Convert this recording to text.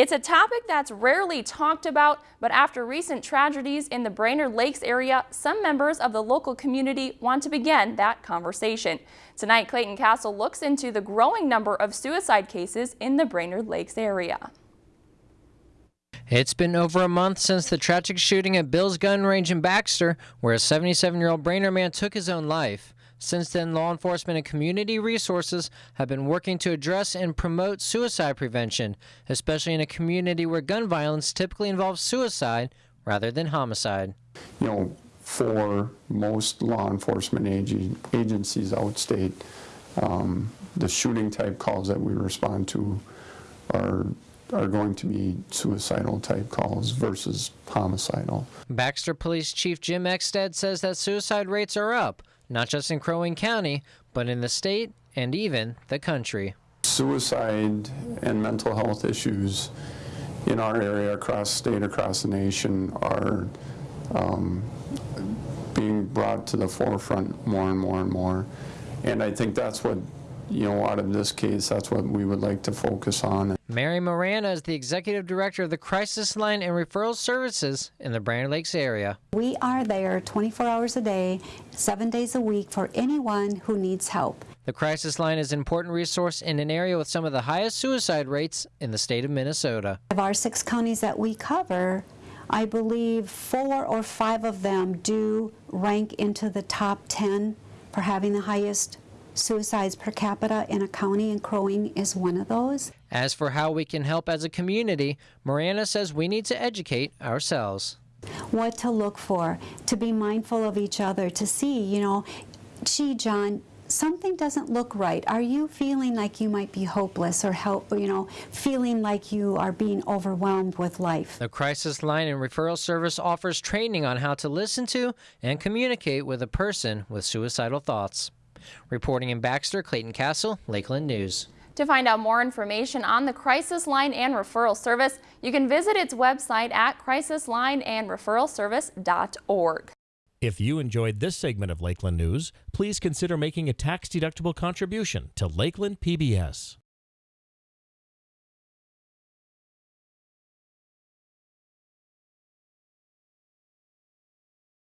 It's a topic that's rarely talked about, but after recent tragedies in the Brainerd Lakes area, some members of the local community want to begin that conversation. Tonight, Clayton Castle looks into the growing number of suicide cases in the Brainerd Lakes area. It's been over a month since the tragic shooting at Bill's Gun Range in Baxter, where a 77-year-old Brainerd man took his own life. Since then, law enforcement and community resources have been working to address and promote suicide prevention, especially in a community where gun violence typically involves suicide rather than homicide. You know, for most law enforcement ag agencies outstate, um, the shooting type calls that we respond to are are going to be suicidal type calls versus homicidal. Baxter Police Chief Jim Exsted says that suicide rates are up, not just in Crow Wing County, but in the state and even the country. Suicide and mental health issues in our area, across state, across the nation, are um, being brought to the forefront more and more and more. And I think that's what you know, out of this case, that's what we would like to focus on. Mary Morana is the executive director of the Crisis Line and Referral Services in the Brainerd Lakes area. We are there 24 hours a day, seven days a week for anyone who needs help. The Crisis Line is an important resource in an area with some of the highest suicide rates in the state of Minnesota. Of our six counties that we cover, I believe four or five of them do rank into the top 10 for having the highest suicides per capita in a county, and Crow Wing is one of those. As for how we can help as a community, Miranda says we need to educate ourselves. What to look for, to be mindful of each other, to see, you know, gee, John, something doesn't look right. Are you feeling like you might be hopeless or help, you know, feeling like you are being overwhelmed with life? The Crisis Line and Referral Service offers training on how to listen to and communicate with a person with suicidal thoughts. Reporting in Baxter, Clayton Castle, Lakeland News. To find out more information on the Crisis Line and Referral Service, you can visit its website at crisislineandreferralservice.org. If you enjoyed this segment of Lakeland News, please consider making a tax-deductible contribution to Lakeland PBS.